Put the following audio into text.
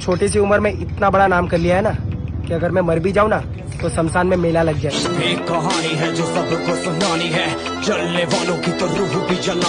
छोटी सी उम्र में इतना बड़ा नाम कर लिया है ना, कि अगर मैं मर भी जाऊँ ना तो शमशान में मेला लग जाए। एक कहानी है जो सबको सुनानी है। चलने वालों की तो रूह भी जला